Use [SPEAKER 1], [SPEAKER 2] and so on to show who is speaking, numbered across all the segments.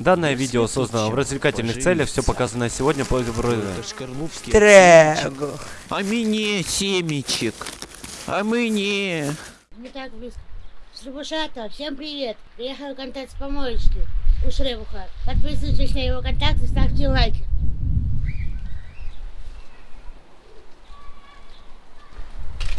[SPEAKER 1] Данное видео создано в развлекательных целях, все показанное сегодня по
[SPEAKER 2] Трэгу.
[SPEAKER 3] А мне семечек. А мне.
[SPEAKER 4] Не так близко. Слушата, всем привет. Приехал контакт с помоечки у Шребуха. Подписывайтесь на его контакты, ставьте лайки.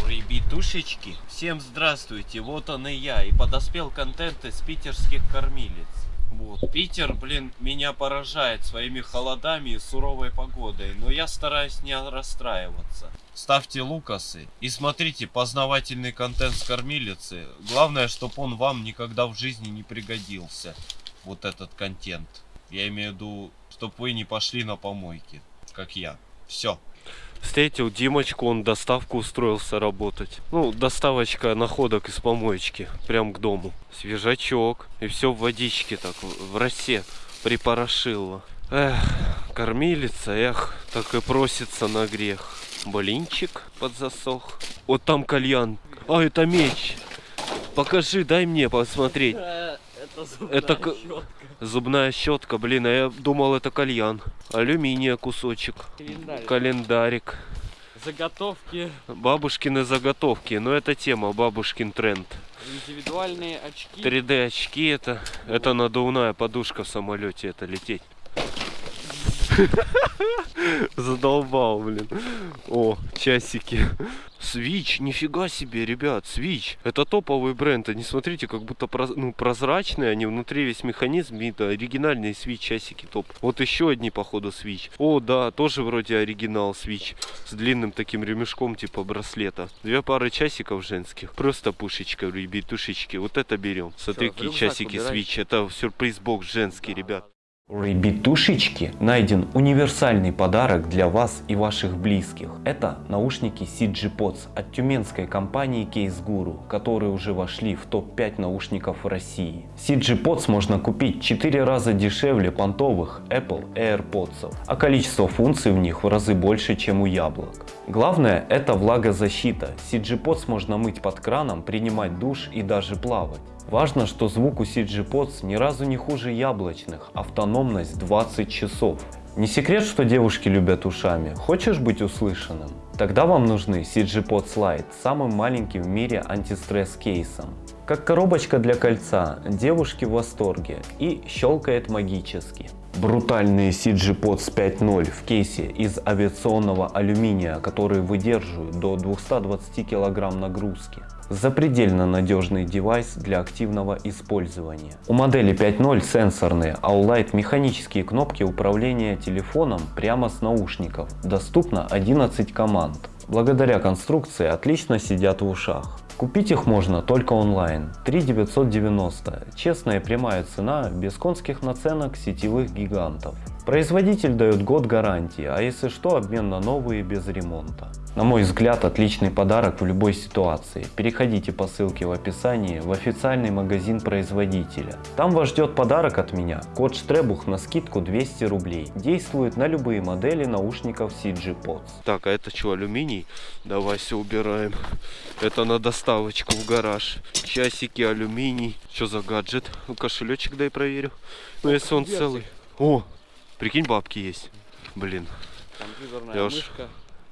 [SPEAKER 1] Ребятушечки, всем здравствуйте, вот он и я, и подоспел контент из питерских кормилец. Вот, Питер, блин, меня поражает своими холодами и суровой погодой, но я стараюсь не расстраиваться. Ставьте лукасы и смотрите познавательный контент с кормилицы. Главное, чтобы он вам никогда в жизни не пригодился. Вот этот контент. Я имею в виду, чтобы вы не пошли на помойки, как я. Все. Встретил Димочку, он доставку устроился работать. Ну, доставочка находок из помоечки, прям к дому. Свежачок, и все в водичке так, в росе припорошило. Эх, кормилица, эх, так и просится на грех. Блинчик подзасох. Вот там кальян. А, это меч. Покажи, дай мне посмотреть.
[SPEAKER 2] Это зубная
[SPEAKER 1] Это к-
[SPEAKER 2] щетка.
[SPEAKER 1] Зубная щетка, блин, а я думал это кальян. Алюминия кусочек.
[SPEAKER 2] Календарь.
[SPEAKER 1] Календарик.
[SPEAKER 2] Заготовки,
[SPEAKER 1] Бабушкины заготовки. Но это тема, бабушкин тренд.
[SPEAKER 2] индивидуальные очки.
[SPEAKER 1] 3D очки это. Это надувная подушка в самолете это лететь. Задолбал, блин. О, часики. Свич, нифига себе, ребят, Свич. Это топовый бренд. Они, смотрите, как будто проз- ну, прозрачные. Они внутри весь механизм. Это оригинальные Свич часики топ. Вот еще одни, походу, Свич. О, да, тоже вроде оригинал Свич. С длинным таким ремешком, типа браслета. Две пары часиков женских. Просто пушечка, ребятушечки. Вот это берем. Смотри, какие часики. Switch. Это сюрприз-бокс женский, ребят.
[SPEAKER 5] Ребятушечки найден универсальный подарок для вас и ваших близких. Это наушники CG Pods от тюменской компании Case Guru, которые уже вошли в топ-5 наушников России. CG Pods можно купить 4 раза дешевле понтовых Apple AirPods, а количество функций в них в разы больше, чем у яблок. Главное это влагозащита. CG Pods можно мыть под краном, принимать душ и даже плавать. Важно, что звук у CG Pods ни разу не хуже яблочных, автономность 20 часов. Не секрет, что девушки любят ушами. Хочешь быть услышанным? Тогда вам нужны CG Pods Lite с самым маленьким в мире антистресс кейсом. Как коробочка для кольца, девушки в восторге и щелкает магически. Брутальные CG Pods 5.0 в кейсе из авиационного алюминия, которые выдерживают до 220 кг нагрузки. Запредельно надежный девайс для активного использования. У модели 5.0 сенсорные, Lite механические кнопки управления телефоном прямо с наушников. Доступно 11 команд. Благодаря конструкции отлично сидят в ушах. Купить их можно только онлайн. 3 Честная прямая цена, без конских наценок сетевых гигантов. Производитель дает год гарантии, а если что, обмен на новые без ремонта. На мой взгляд, отличный подарок в любой ситуации. Переходите по ссылке в описании в официальный магазин производителя. Там вас ждет подарок от меня. Код Штребух на скидку 200 рублей. Действует на любые модели наушников CG Pods.
[SPEAKER 1] Так, а это что, алюминий? Давай все убираем. Это на доставочку в гараж. Часики, алюминий. Что за гаджет? Ну, кошелечек дай проверю. Ну, если он целый. О, прикинь, бабки есть. Блин,
[SPEAKER 2] Компьютерная
[SPEAKER 1] Я уж-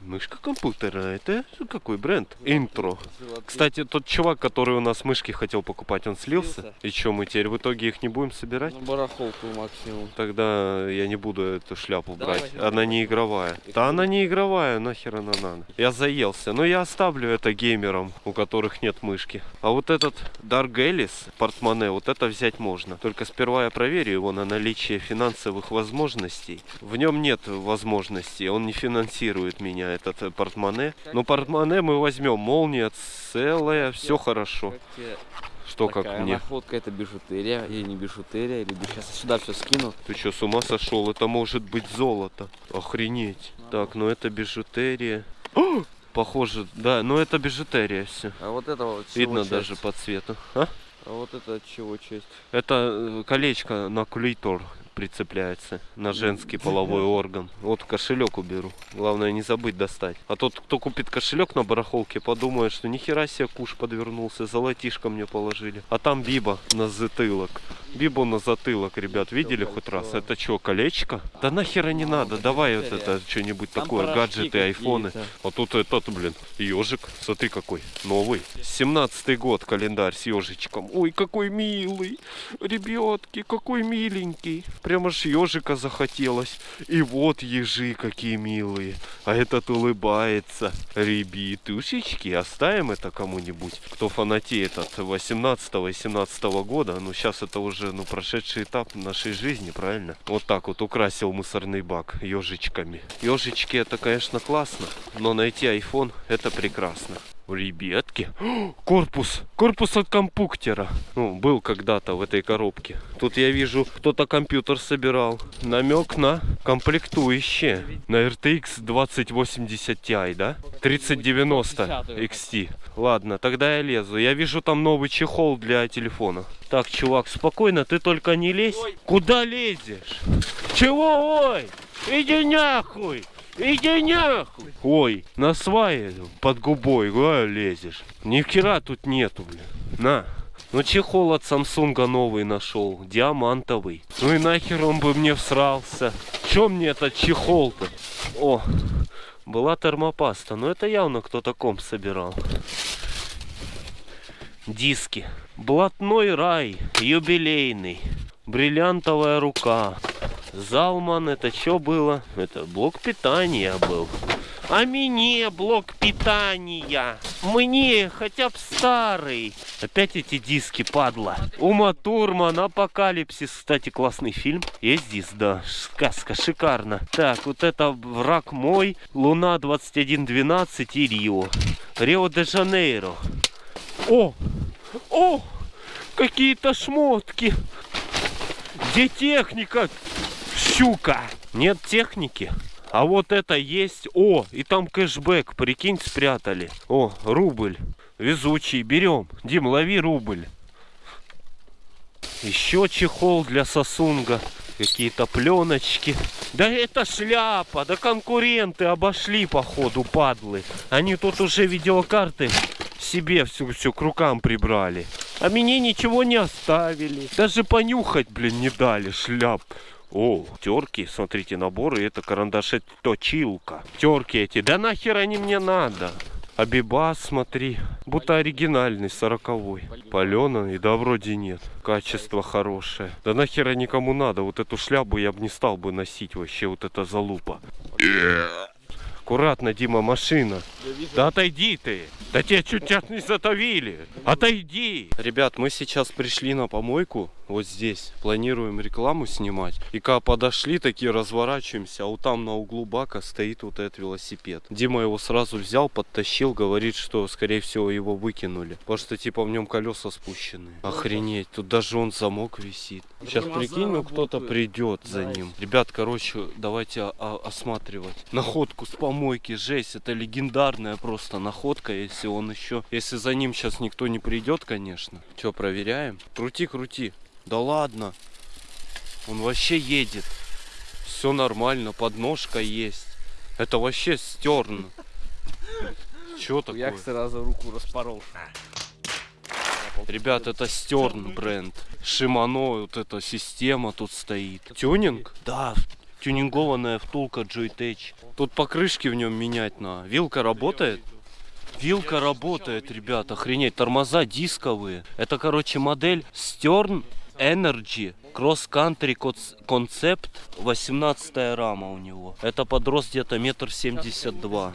[SPEAKER 2] мышка.
[SPEAKER 1] компьютера. Это какой бренд? Интро. Кстати, тот чувак, который у нас мышки хотел покупать, он слился.
[SPEAKER 2] Слился?
[SPEAKER 1] И что, мы теперь в итоге их не будем собирать?
[SPEAKER 2] На барахолку максимум.
[SPEAKER 1] Тогда я не буду эту шляпу
[SPEAKER 2] Давай
[SPEAKER 1] брать. Она не игровая. Да она не игровая, нахер она надо. Я заелся. Но я оставлю это геймерам, у которых нет мышки. А вот этот Dark Alice портмоне, вот это взять можно. Только сперва я проверю его на наличие финансовых возможностей. В нем нет возможностей, он не финансирует меня, этот э, портмоне. Но портмоне мы возьмем, молния целая, все хорошо.
[SPEAKER 2] Как
[SPEAKER 1] Что как
[SPEAKER 2] такая
[SPEAKER 1] мне?
[SPEAKER 2] находка, это бижутерия или не бижутерия, или сейчас сюда все скину.
[SPEAKER 1] Ты что, с ума сошел? Это может быть золото. Охренеть. Так, ну это бижутерия. О! Похоже, да, ну это бижутерия все.
[SPEAKER 2] А вот это вот чего
[SPEAKER 1] Видно
[SPEAKER 2] часть?
[SPEAKER 1] даже по цвету. А?
[SPEAKER 2] А вот это от чего часть?
[SPEAKER 1] Это э, колечко на клитор прицепляется на женский половой орган. Вот кошелек уберу. Главное не забыть достать. А тот, кто купит кошелек на барахолке, подумает, что нихера себе куш подвернулся, золотишко мне положили. А там биба на затылок. Бибу на затылок, ребят, видели хоть раз? Это что, колечко? Да нахера не надо, давай вот это что-нибудь такое, гаджеты, айфоны. А тут этот, блин, ежик, смотри какой, новый. 17-й год календарь с ежичком. Ой, какой милый, ребятки, какой миленький. Прямо ж ежика захотелось. И вот ежи какие милые. А этот улыбается. Ребятушечки, оставим это кому-нибудь, кто фанатеет от 18 и 17 года. Ну, сейчас это уже, ну, прошедший этап нашей жизни, правильно? Вот так вот украсил мусорный бак ежичками. Ежички это, конечно, классно, но найти iPhone это прекрасно. Ребятки, корпус, корпус от компьютера. Ну, был когда-то в этой коробке. Тут я вижу, кто-то компьютер собирал. Намек на комплектующие. На RTX 2080 Ti, да? 3090 XT. Ладно, тогда я лезу. Я вижу там новый чехол для телефона. Так, чувак, спокойно, ты только не лезь. Куда лезешь? Чего, ой? Иди нахуй! Иди нахуй! Ой, на свае под губой а, лезешь. Ни хера тут нету, блин. На. Ну чехол от Самсунга новый нашел, диамантовый. Ну и нахер он бы мне всрался. Чем мне этот чехол-то? О, была термопаста, но это явно кто-то комп собирал. Диски. Блатной рай, юбилейный, бриллиантовая рука. Залман, это что было? Это блок питания был. А мне блок питания. Мне хотя бы старый. Опять эти диски, падла. Ума Турман, Апокалипсис. Кстати, классный фильм. Есть диск, да. Сказка, шикарно. Так, вот это враг мой. Луна 2112 и Рио. Рио-де-Жанейро. О! О! Какие-то шмотки. Где техника? Щука! Нет техники. А вот это есть. О, и там кэшбэк, прикинь, спрятали. О, рубль. Везучий, берем. Дим, лови рубль. Еще чехол для сосунга. Какие-то пленочки. Да это шляпа. Да конкуренты обошли, походу, падлы. Они тут уже видеокарты себе всю, всю к рукам прибрали. А мне ничего не оставили. Даже понюхать, блин, не дали шляп. О, терки, смотрите, наборы, это карандаши точилка. Терки эти, да нахер они мне надо? Абибас, смотри, будто оригинальный, сороковой. Паленый, да вроде нет. Качество хорошее. Да нахера никому надо, вот эту шляпу я бы не стал бы носить вообще, вот эта залупа. Аккуратно, Дима, машина. Да отойди ты. Да тебя чуть сейчас не затовили. Отойди. Ребят, мы сейчас пришли на помойку. Вот здесь. Планируем рекламу снимать. И когда подошли, такие разворачиваемся. А вот там на углу бака стоит вот этот велосипед. Дима его сразу взял, подтащил. Говорит, что скорее всего его выкинули. Потому что типа в нем колеса спущены. Охренеть. Тут даже он замок висит. Сейчас прикинь, ну кто-то придет за ним. Ребят, короче, давайте осматривать. Находку с помойки. Жесть. Это легендарная просто находка. Если он еще... Если за ним сейчас никто не придет, конечно. Че, проверяем? Крути, крути. Да ладно. Он вообще едет. Все нормально. Подножка есть. Это вообще стерн. Че такое?
[SPEAKER 2] Як сразу руку распорол.
[SPEAKER 1] Ребят, это Стерн бренд. Шимано, вот эта система тут стоит. Тюнинг? Да, тюнингованная втулка Joytech. Тут покрышки в нем менять на. Вилка работает? Вилка работает, ребят, охренеть. Тормоза дисковые. Это, короче, модель Stern Energy Cross Country Concept 18 рама у него. Это подрос где-то метр семьдесят два.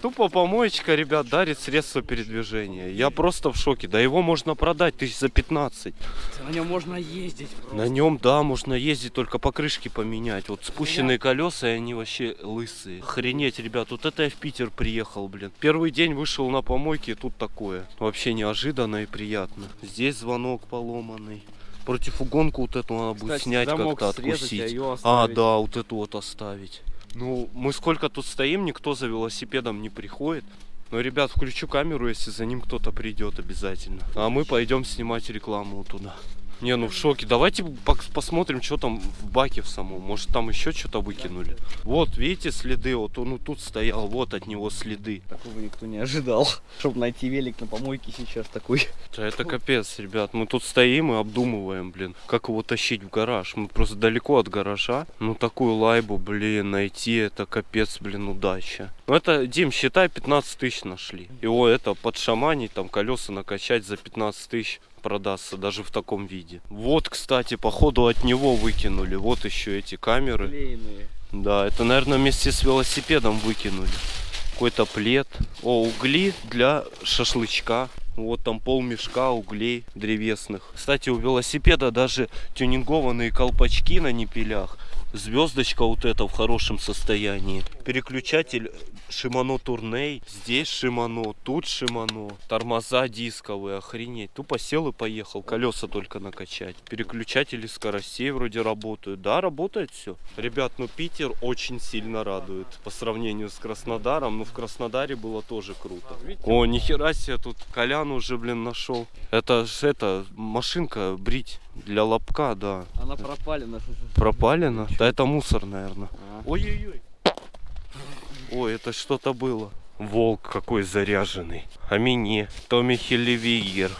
[SPEAKER 1] Тупо помоечка, ребят, дарит средства передвижения. Я просто в шоке. Да его можно продать тысяч за 15.
[SPEAKER 2] На нем можно ездить.
[SPEAKER 1] На нем, да, можно ездить, только покрышки поменять. Вот спущенные колеса, и они вообще лысые. Охренеть, ребят, вот это я в Питер приехал, блин. Первый день вышел на помойке, и тут такое. Вообще неожиданно и приятно. Здесь звонок поломанный. Противугонку вот эту надо будет
[SPEAKER 2] Кстати,
[SPEAKER 1] снять
[SPEAKER 2] замок
[SPEAKER 1] как-то,
[SPEAKER 2] срезать,
[SPEAKER 1] откусить.
[SPEAKER 2] а
[SPEAKER 1] А, да, вот эту вот оставить. Ну, мы сколько тут стоим, никто за велосипедом не приходит. Но, ребят, включу камеру, если за ним кто-то придет обязательно. А мы пойдем снимать рекламу туда. Не, ну в шоке. Давайте посмотрим, что там в баке в самом. Может там еще что-то выкинули. Вот, видите, следы. Вот он тут стоял, вот от него следы.
[SPEAKER 2] Такого никто не ожидал. Чтобы найти велик на помойке сейчас такой.
[SPEAKER 1] Да это капец, ребят. Мы тут стоим и обдумываем, блин, как его тащить в гараж. Мы просто далеко от гаража. Ну такую лайбу, блин, найти это капец, блин, удача. Ну это, Дим, считай, 15 тысяч нашли. Его это подшаманить, там колеса накачать за 15 тысяч продастся даже в таком виде. Вот, кстати, походу от него выкинули. Вот еще эти камеры.
[SPEAKER 2] Клеенные.
[SPEAKER 1] Да, это, наверное, вместе с велосипедом выкинули. Какой-то плед. О, угли для шашлычка. Вот там пол мешка углей древесных. Кстати, у велосипеда даже тюнингованные колпачки на непилях. Звездочка вот эта в хорошем состоянии. Переключатель Shimano Tourney. Здесь Shimano, тут Shimano. Тормоза дисковые, охренеть. Тупо сел и поехал. Колеса только накачать. Переключатели скоростей вроде работают. Да, работает все. Ребят, ну Питер очень сильно радует. По сравнению с Краснодаром. Ну в Краснодаре было тоже круто. О, нихера себе, тут Колян уже, блин, нашел. Это это, машинка брить для лобка, да.
[SPEAKER 2] Она пропалена.
[SPEAKER 1] Пропалена? Да это мусор, наверное.
[SPEAKER 2] А.
[SPEAKER 1] Ой-ой-ой. Ой, это что-то было. Волк какой заряженный. А мне. Томми Хелевигер.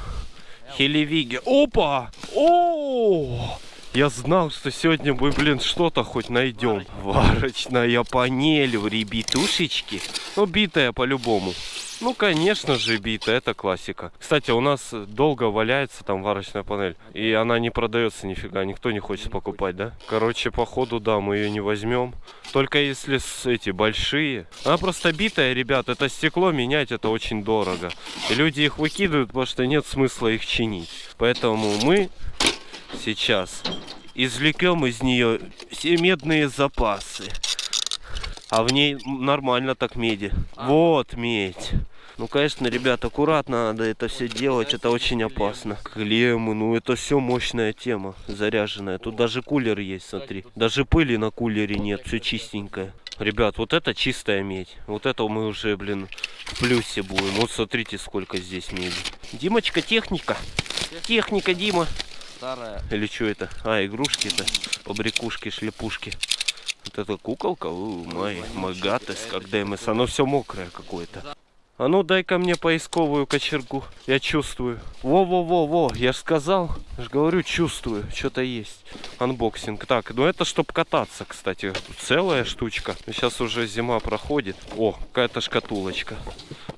[SPEAKER 1] Хелевигер. Опа! О! Я знал, что сегодня мы, блин, что-то хоть найдем. Варочная панель у ребятушечки. Ну, битая по-любому. Ну, конечно же, битая, это классика. Кстати, у нас долго валяется там варочная панель. И она не продается нифига, никто не хочет покупать, да? Короче, походу, да, мы ее не возьмем. Только если с эти большие. Она просто битая, ребят, это стекло менять, это очень дорого. И люди их выкидывают, потому что нет смысла их чинить. Поэтому мы сейчас извлекем из нее все медные запасы. А в ней нормально так меди. Вот медь. Ну, конечно, ребят, аккуратно надо это все делать, это очень опасно. Клеммы, ну это все мощная тема, заряженная. Тут даже кулер есть, смотри. Даже пыли на кулере нет, все чистенькое. Ребят, вот это чистая медь. Вот это мы уже, блин, в плюсе будем. Вот смотрите, сколько здесь меди. Димочка, техника. Техника, Дима.
[SPEAKER 2] Старая.
[SPEAKER 1] Или что это? А, игрушки-то. Побрякушки, шлепушки. Вот эта куколка, у, май, магатес, как ДМС. Оно все мокрое какое-то. А ну дай-ка мне поисковую кочергу. Я чувствую. Во-во-во-во, я ж сказал. Я ж говорю, чувствую. Что-то есть. Анбоксинг. Так, ну это чтоб кататься, кстати. Тут целая штучка. Сейчас уже зима проходит. О, какая-то шкатулочка.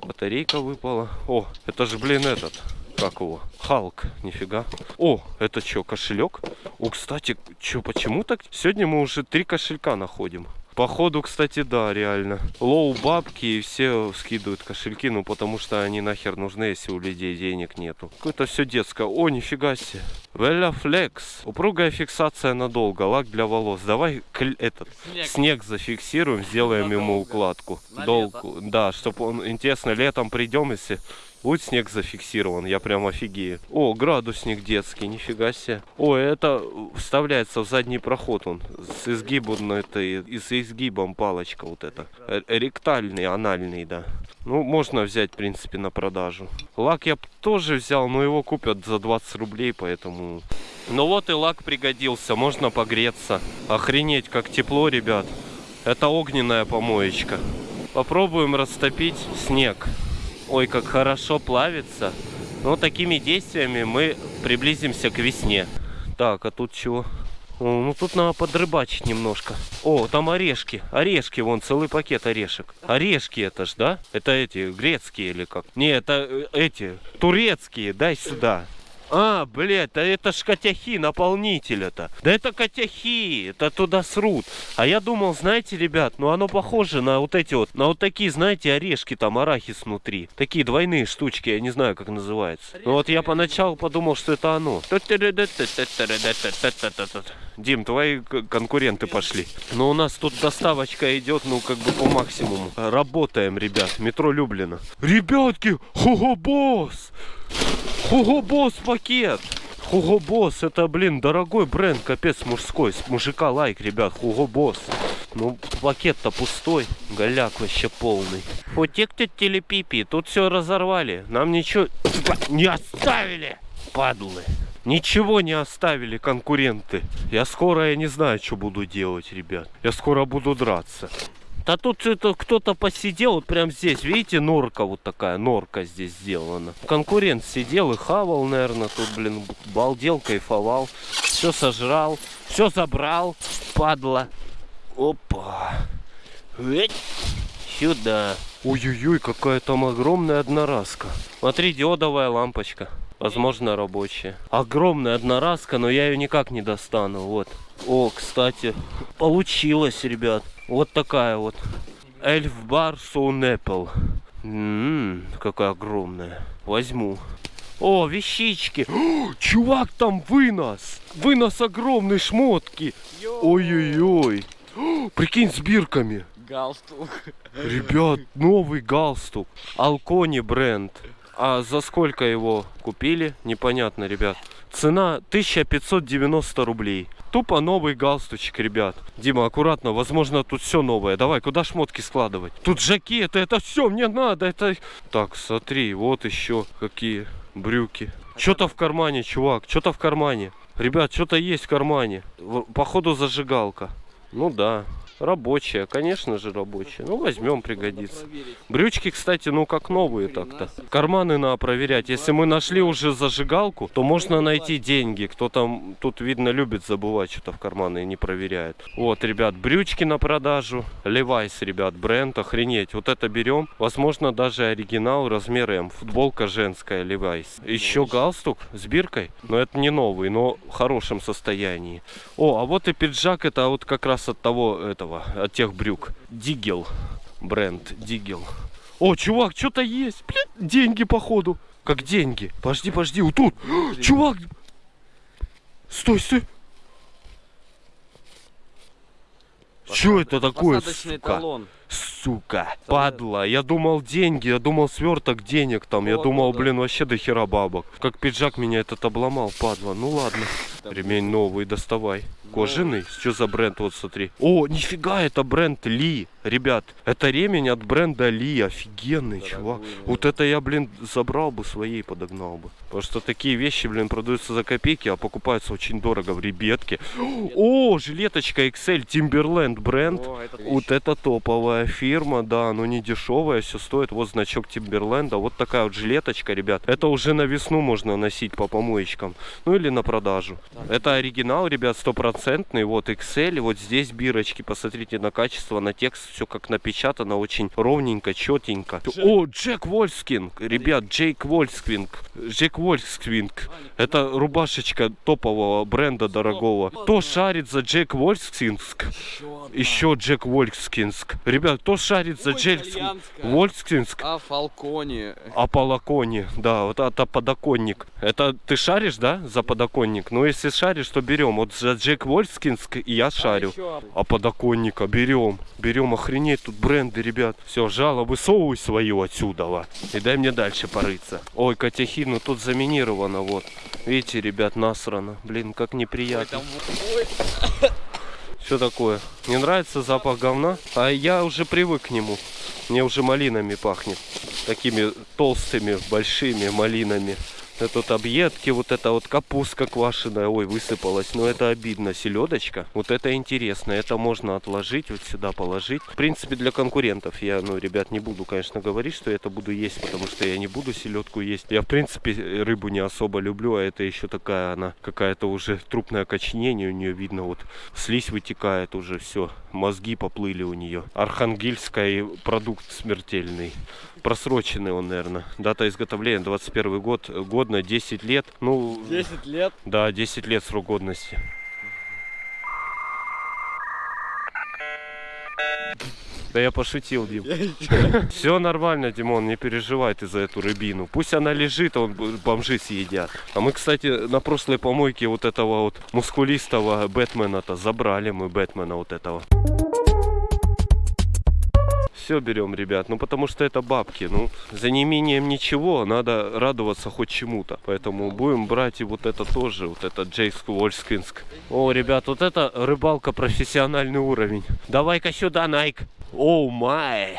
[SPEAKER 1] Батарейка выпала. О, это же, блин, этот. Как его? Халк, нифига. О, это что, кошелек? О, кстати, что, почему так? Сегодня мы уже три кошелька находим. Походу, кстати, да, реально. Лоу бабки и все скидывают кошельки, ну потому что они нахер нужны, если у людей денег нету. Какое-то все детское. О, нифига себе. Веля флекс. Упругая фиксация надолго. Лак для волос. Давай этот снег, зафиксируем, сделаем ему укладку.
[SPEAKER 2] На
[SPEAKER 1] Долг, да, чтобы он, интересно, летом придем, если будет снег зафиксирован, я прям офигею. О, градусник детский, нифига себе. О, это вставляется в задний проход он. С изгибом, этой, и с изгибом палочка вот эта. Э, Ректальный, анальный, да. Ну, можно взять, в принципе, на продажу. Лак я тоже взял, но его купят за 20 рублей, поэтому... Ну вот и лак пригодился, можно погреться. Охренеть, как тепло, ребят. Это огненная помоечка. Попробуем растопить снег. Ой, как хорошо плавится. Но такими действиями мы приблизимся к весне. Так, а тут чего? Ну тут надо подрыбачить немножко. О, там орешки. Орешки, вон целый пакет орешек. Орешки это ж, да? Это эти, грецкие или как? Не, это э, эти, турецкие. Дай сюда. А, блядь, да это ж котяхи, наполнитель это. Да это котяхи, это туда срут. А я думал, знаете, ребят, ну оно похоже на вот эти вот, на вот такие, знаете, орешки, там арахис внутри. Такие двойные штучки, я не знаю, как называется. Ну вот я поначалу подумал, что это оно. Дим, твои конкуренты пошли. Но у нас тут доставочка идет, ну, как бы по максимуму. Работаем, ребят. Метро Люблина. Ребятки, Хуго Босс! Хуго Босс пакет! Хуго Босс, это, блин, дорогой бренд, капец, мужской. С мужика лайк, ребят, Хуго Босс. Ну, пакет-то пустой, голяк вообще полный. Утек-то телепипи, тут все разорвали. Нам ничего не оставили, падлы. Ничего не оставили конкуренты. Я скоро, я не знаю, что буду делать, ребят. Я скоро буду драться. Да тут это кто-то посидел, вот прям здесь, видите, норка вот такая, норка здесь сделана. Конкурент сидел и хавал, наверное, тут, блин, балдел, кайфовал. Все сожрал, все забрал, падла. Опа. Эть. Сюда. Ой-ой-ой, какая там огромная одноразка. Смотри, диодовая лампочка. Возможно, рабочая. Огромная одноразка, но я ее никак не достану. Вот. О, кстати, получилось, ребят. Вот такая вот. Эльф бар Soul Apple. М, какая огромная. Возьму. О, вещички. О, чувак, там вынос. Вынос огромной шмотки. Ой-ой-ой. Прикинь, с бирками.
[SPEAKER 2] Галстук.
[SPEAKER 1] Ребят, новый галстук. Алкони бренд. А за сколько его купили? Непонятно, ребят. Цена 1590 рублей. Тупо новый галстучек, ребят. Дима, аккуратно, возможно, тут все новое. Давай, куда шмотки складывать? Тут жакеты, это все мне надо. Это... Так, смотри, вот еще какие брюки. Что-то в кармане, чувак, что-то в кармане. Ребят, что-то есть в кармане. Походу зажигалка. Ну да, рабочая, конечно же рабочая. Ну возьмем, пригодится. Брючки, кстати, ну как новые так-то. Карманы надо проверять. Если мы нашли уже зажигалку, то можно найти деньги. Кто там, тут видно, любит забывать что-то в карманы и не проверяет. Вот, ребят, брючки на продажу. Levi's, ребят, бренд, охренеть. Вот это берем. Возможно, даже оригинал, размер М. Футболка женская, Levi's. Еще галстук с биркой. Но это не новый, но в хорошем состоянии. О, а вот и пиджак, это вот как раз от того, этого, от тех брюк. Дигел бренд Дигел. О, чувак, что-то есть. Блин, деньги походу. Как деньги. Подожди, подожди, вот тут. Чувак. Стой, стой. Что это такое, сука?
[SPEAKER 2] талон.
[SPEAKER 1] Сука, падла. Я думал деньги, я думал сверток денег там. Я
[SPEAKER 2] Вот,
[SPEAKER 1] думал,
[SPEAKER 2] вот, да.
[SPEAKER 1] блин, вообще до хера бабок. Как пиджак меня этот обломал, падла. Ну ладно. Ремень новый, доставай. Кожаный? Что за бренд? Вот смотри. О, нифига, это бренд Ли. Ребят, это ремень от бренда Ли. Офигенный, чувак. Вот это я, блин, забрал бы своей, подогнал бы. Потому что такие вещи, блин, продаются за копейки, а покупаются очень дорого в ребятке. О, жилеточка XL Timberland бренд.
[SPEAKER 2] О, это
[SPEAKER 1] Вот это топовая фирма, да, но не дешевая, все стоит. Вот значок Тимберленда, вот такая вот жилеточка, ребят. Это уже на весну можно носить по помоечкам, ну или на продажу. Это оригинал, ребят, стопроцентный, вот XL, вот здесь бирочки, посмотрите на качество, на текст, все как напечатано, очень ровненько, четенько. О, Джек Вольскинг, ребят, Джейк Вольскинг, Джек Вольскинг. Это рубашечка топового бренда дорогого. Кто шарит за Джек Вольскинг? Еще Джек Вольскинск. Ребят, кто шарит за Джек. Вольскинск?
[SPEAKER 2] А Фалконе.
[SPEAKER 1] А полоконе, да, вот это подоконник. Это ты шаришь, да, за подоконник? Ну, если шаришь, то берем. Вот за Джек Вольскинск и я шарю. А подоконника берем. Берем, охренеть, тут бренды, ребят. Все, жало, высовывай свою отсюда. И дай мне дальше порыться. Ой, Катяхи, ну тут заминировано, вот. Видите, ребят, насрано. Блин, как неприятно. Что такое? Не нравится запах говна? А я уже привык к нему. Мне уже малинами пахнет. Такими толстыми, большими малинами. Это тут объедки, вот это вот капустка квашеная, ой, высыпалась. Но это обидно. Селедочка, вот это интересно. Это можно отложить, вот сюда положить. В принципе, для конкурентов я, ну, ребят, не буду, конечно, говорить, что я это буду есть, потому что я не буду селедку есть. Я, в принципе, рыбу не особо люблю, а это еще такая она, какая-то уже трупное окоченение у нее видно, вот слизь вытекает уже, все, мозги поплыли у нее. Архангельский продукт смертельный. Просроченный он, наверное. Дата изготовления 21 год, годно 10 лет. Ну,
[SPEAKER 2] 10 лет.
[SPEAKER 1] да, 10 лет срок годности. Да я пошутил, Дим. Все нормально, Димон, не переживай ты за эту рыбину. Пусть она лежит, а он бомжи съедят. А мы, кстати, на прошлой помойке вот этого вот мускулистого Бэтмена-то забрали мы Бэтмена вот этого. Все берем, ребят, ну потому что это бабки. Ну, за неимением ничего надо радоваться хоть чему-то. Поэтому будем брать и вот это тоже, вот это Джейск Вольскинск. О, ребят, вот это рыбалка профессиональный уровень. Давай-ка сюда, Найк. Оу май.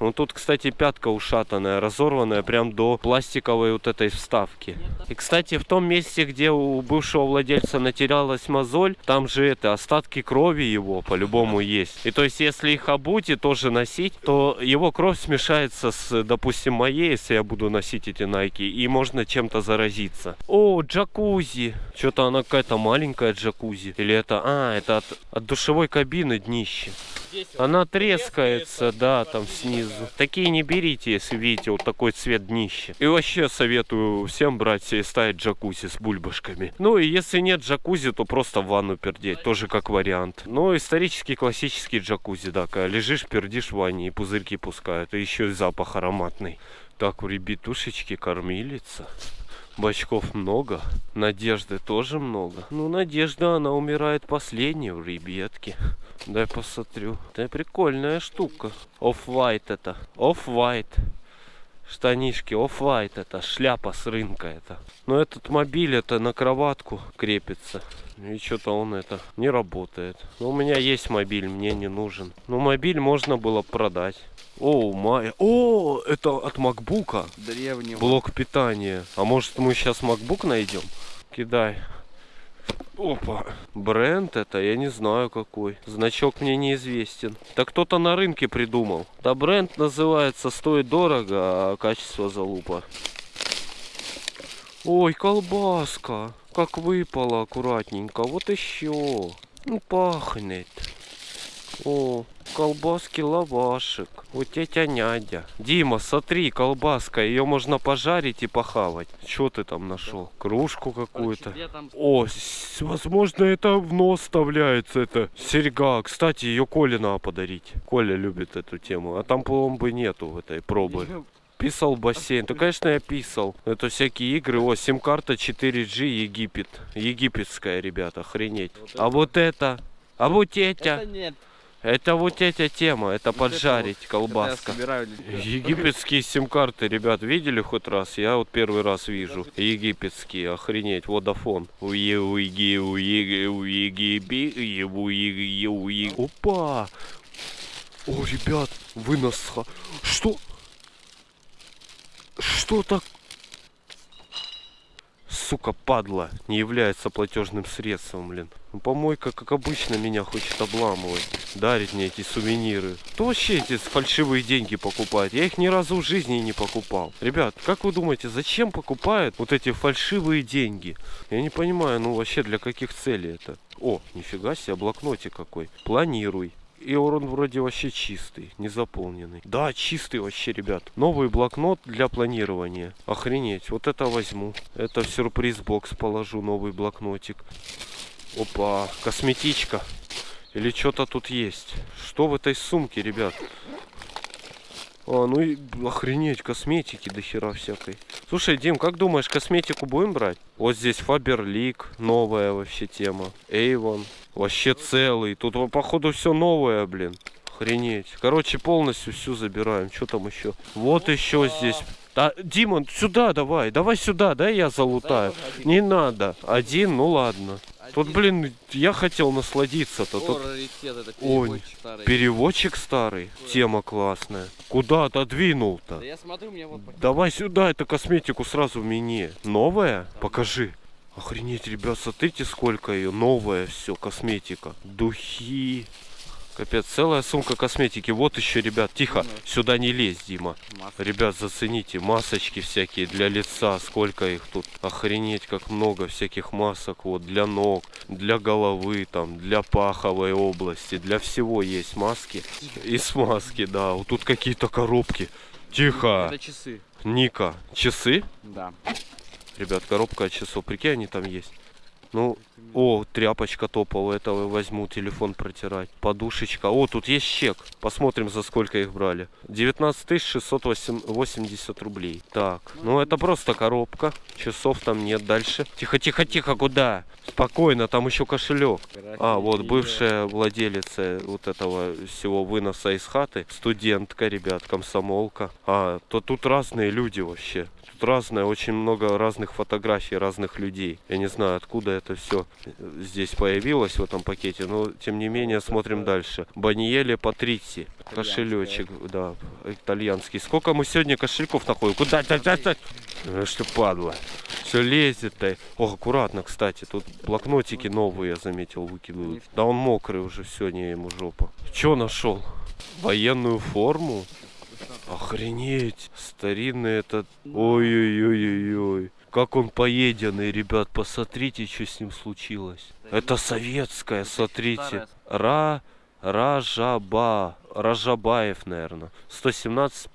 [SPEAKER 1] Ну тут, кстати, пятка ушатанная, разорванная прям до пластиковой вот этой вставки. И, кстати, в том месте, где у бывшего владельца натерялась мозоль, там же это, остатки крови его по-любому есть. И то есть, если их обуть и тоже носить, то его кровь смешается с, допустим, моей, если я буду носить эти найки, и можно чем-то заразиться. О, джакузи! Что-то она какая-то маленькая джакузи. Или это, а, это от, от душевой кабины днище. Она трескается, да, там снизу. Такие не берите, если видите вот такой цвет днища. И вообще советую всем брать и ставить джакузи с бульбашками. Ну и если нет джакузи, то просто в ванну пердеть, тоже как вариант. Но исторический классический джакузи, да, когда лежишь, пердишь в ванне и пузырьки пускают. И еще и запах ароматный. Так, у ребятушечки кормилица. Бачков много, Надежды тоже много. Ну, Надежда, она умирает последней в ребятке. Дай посмотрю. Это прикольная штука. Off-white это. Off-white. Штанишки off-white это. Шляпа с рынка это. Но этот мобиль это на кроватку крепится. И что-то он это не работает. Но у меня есть мобиль, мне не нужен. Но мобиль можно было продать. О, май. О, это от макбука.
[SPEAKER 2] Древнего.
[SPEAKER 1] Блок питания. А может мы сейчас MacBook найдем? Кидай. Опа. Бренд это, я не знаю какой. Значок мне неизвестен. Да кто-то на рынке придумал. Да бренд называется стоит дорого, а качество залупа. Ой, колбаска. Как выпала аккуратненько. Вот еще. Ну, пахнет. О, колбаски лавашек. Вот тетя Нядя. Дима, смотри, колбаска. Ее можно пожарить и похавать. Что ты там нашел? Кружку какую-то.
[SPEAKER 2] Там
[SPEAKER 1] О, возможно, это в нос вставляется, это серьга. Кстати, ее Коле надо подарить. Коля любит эту тему. А там пломбы нету в этой пробы. Писал бассейн. То, конечно, я писал. Это всякие игры. О, сим-карта 4G Египет. Египетская, ребята, охренеть. А вот это... А вот
[SPEAKER 2] Это
[SPEAKER 1] это...
[SPEAKER 2] нет.
[SPEAKER 1] Это вот эта тема. Это
[SPEAKER 2] Вот это
[SPEAKER 1] поджарить
[SPEAKER 2] вот.
[SPEAKER 1] колбаска.
[SPEAKER 2] Это собираю для тебя.
[SPEAKER 1] Египетские сим-карты, ребят, видели хоть раз? Я вот первый раз вижу. Египетские, охренеть, водофон. Уеги. Опа! О, ребят, ха- Что? Что так? Сука, падла, не является платежным средством, блин. Ну, помойка, как обычно, меня хочет обламывать. Дарить мне эти сувениры. Кто вообще эти фальшивые деньги покупает? Я их ни разу в жизни не покупал. Ребят, как вы думаете, зачем покупают вот эти фальшивые деньги? Я не понимаю, ну вообще для каких целей это? О, нифига себе, блокнотик какой. Планируй. И он вроде вообще чистый, не заполненный. Да, чистый вообще, ребят. Новый блокнот для планирования. Охренеть, вот это возьму. Это в сюрприз-бокс положу, новый блокнотик. Опа, косметичка. Или что-то тут есть. Что в этой сумке, ребят? А, ну и охренеть, косметики до хера всякой. Слушай, Дим, как думаешь, косметику будем брать? Вот здесь Фаберлик, новая вообще тема. Эйвон, вообще целый. Тут походу все новое, блин. Охренеть. Короче, полностью всю забираем. Что там еще? Вот еще здесь. Да, Дима, сюда давай, давай сюда, да я залутаю. Не надо. Один, ну ладно. Тут, блин, я хотел насладиться-то. Тут
[SPEAKER 2] это
[SPEAKER 1] Ой,
[SPEAKER 2] переводчик старый.
[SPEAKER 1] переводчик старый. Тема классная. Куда отодвинул-то?
[SPEAKER 2] Да я смотрю, мне вот пакет.
[SPEAKER 1] Давай сюда эту косметику сразу мне. Новая? Покажи. Охренеть, ребят, смотрите, сколько ее. Новая все, косметика. Духи. Капец, целая сумка косметики. Вот еще, ребят, тихо. Сюда не лезь, Дима.
[SPEAKER 2] Маска.
[SPEAKER 1] Ребят, зацените, масочки всякие для лица, сколько их тут. Охренеть, как много всяких масок, вот, для ног, для головы, там, для паховой области, для всего есть маски. И смазки, да, вот тут какие-то коробки. Тихо,
[SPEAKER 2] Это часы.
[SPEAKER 1] Ника, часы?
[SPEAKER 2] Да.
[SPEAKER 1] Ребят, коробка от часов, прикинь, они там есть. Ну, о, тряпочка топовая, это возьму телефон протирать. Подушечка. О, тут есть чек. Посмотрим, за сколько их брали. 19 680 рублей. Так, ну это просто коробка. Часов там нет дальше. Тихо, тихо, тихо, куда? Спокойно, там еще кошелек. А, вот бывшая владелица вот этого всего выноса из хаты. Студентка, ребят, комсомолка. А, то тут разные люди вообще. Тут разное, очень много разных фотографий разных людей. Я не знаю, откуда это все здесь появилось в этом пакете, но тем не менее смотрим дальше. Баниеле Патрици. Кошелечек, да, итальянский. Сколько мы сегодня кошельков находим? Куда? Э, Что падла. Все лезет-то. О, аккуратно, кстати. Тут блокнотики новые, я заметил, выкидывают. Да он мокрый уже сегодня ему жопа. Че нашел? Военную форму? Охренеть. Старинный этот. Ой-ой-ой-ой-ой. Как он поеденный, ребят, посмотрите, что с ним случилось. Это советская, смотрите. Ра... Ражаба. Ражабаев, наверное. 117